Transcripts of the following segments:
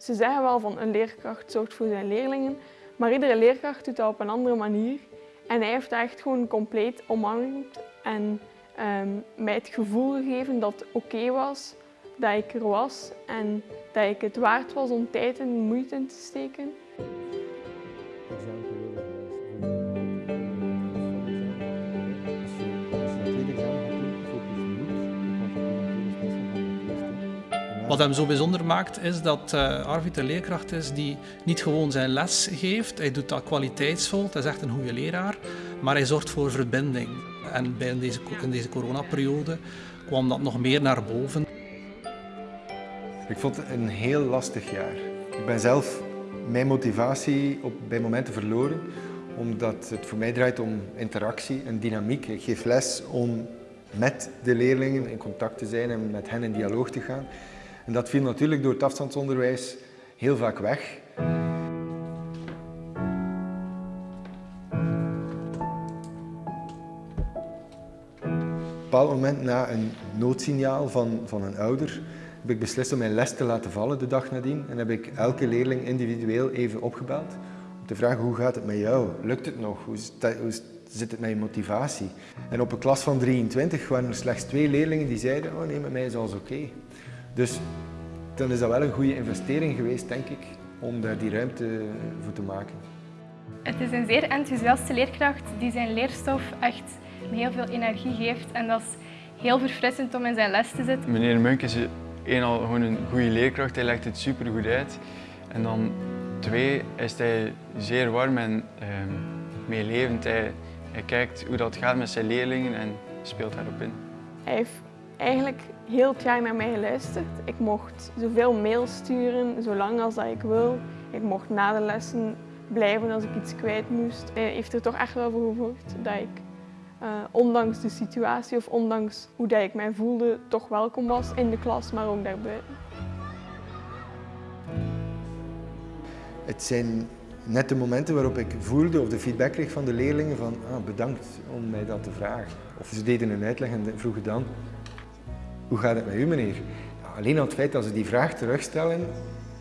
Ze zeggen wel van een leerkracht zorgt voor zijn leerlingen, maar iedere leerkracht doet dat op een andere manier. En hij heeft dat echt gewoon compleet omarmd en ehm, mij het gevoel gegeven dat het oké was, dat ik er was en dat ik het waard was om tijd en moeite in te steken. Wat hem zo bijzonder maakt is dat uh, Arvid een leerkracht is die niet gewoon zijn les geeft, hij doet dat kwaliteitsvol, hij is echt een goede leraar, maar hij zorgt voor verbinding. En bij deze, in deze coronaperiode kwam dat nog meer naar boven. Ik vond het een heel lastig jaar. Ik ben zelf mijn motivatie op, bij momenten verloren, omdat het voor mij draait om interactie en dynamiek. Ik geef les om met de leerlingen in contact te zijn en met hen in dialoog te gaan. En dat viel natuurlijk door het afstandsonderwijs heel vaak weg. Op een bepaald moment na een noodsignaal van, van een ouder heb ik beslist om mijn les te laten vallen de dag nadien en heb ik elke leerling individueel even opgebeld om te vragen hoe gaat het met jou? Lukt het nog? Hoe zit het met je motivatie? En op een klas van 23 waren er slechts twee leerlingen die zeiden oh nee, met mij is alles oké. Dus dan is dat wel een goede investering geweest, denk ik, om daar die ruimte voor te maken. Het is een zeer enthousiaste leerkracht die zijn leerstof echt met heel veel energie geeft. En dat is heel verfrissend om in zijn les te zitten. Meneer Munk is één al gewoon een goede leerkracht, hij legt het super goed uit. En dan twee is hij zeer warm en uh, meelevend. Hij, hij kijkt hoe dat gaat met zijn leerlingen en speelt daarop in. Hij heeft eigenlijk heel jaar naar mij geluisterd. Ik mocht zoveel mails sturen, zolang als dat ik wil. Ik mocht na de lessen blijven als ik iets kwijt moest. Hij heeft er toch echt wel voor gezorgd dat ik, uh, ondanks de situatie of ondanks hoe dat ik mij voelde, toch welkom was in de klas, maar ook daarbuiten. Het zijn net de momenten waarop ik voelde of de feedback kreeg van de leerlingen van ah, bedankt om mij dat te vragen. Of ze deden een uitleg en vroegen dan hoe gaat het met u meneer? Alleen al het feit dat ze die vraag terugstellen,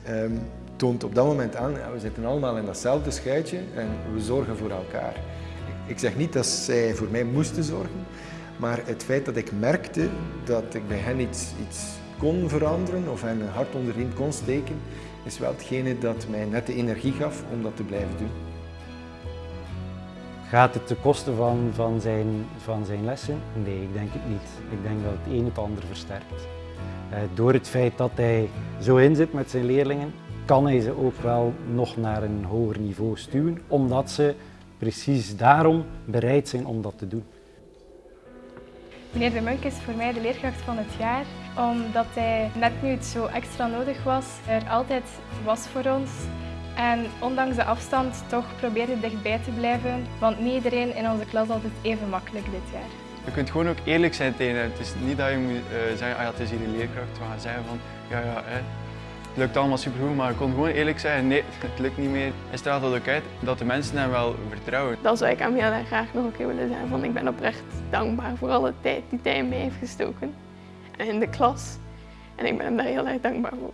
um, toont op dat moment aan, ja, we zitten allemaal in datzelfde schuitje en we zorgen voor elkaar. Ik zeg niet dat zij voor mij moesten zorgen, maar het feit dat ik merkte dat ik bij hen iets, iets kon veranderen of hen een hart onder de riem kon steken, is wel hetgene dat mij net de energie gaf om dat te blijven doen. Gaat het ten koste van, van, zijn, van zijn lessen? Nee, ik denk het niet. Ik denk dat het een het ander versterkt. Eh, door het feit dat hij zo in zit met zijn leerlingen, kan hij ze ook wel nog naar een hoger niveau stuwen, omdat ze precies daarom bereid zijn om dat te doen. Meneer De Munk is voor mij de leerkracht van het jaar, omdat hij net nu het zo extra nodig was, er altijd was voor ons en ondanks de afstand toch probeerde dichtbij te blijven, want niet iedereen in onze klas altijd even makkelijk dit jaar. Je kunt gewoon ook eerlijk zijn tegen hem. Het is niet dat je moet uh, zeggen, ah ja, het is hier een leerkracht. We gaan zeggen van, ja, ja, hè, het lukt allemaal supergoed, maar je kon gewoon eerlijk zeggen, nee, het lukt niet meer. Hij straalt dat ook uit, dat de mensen hem wel vertrouwen. Dat zou ik hem heel erg graag nog een keer willen zeggen, van ik ben oprecht dankbaar voor alle tijd die hij in mij heeft gestoken. En in de klas. En ik ben hem daar heel erg dankbaar voor.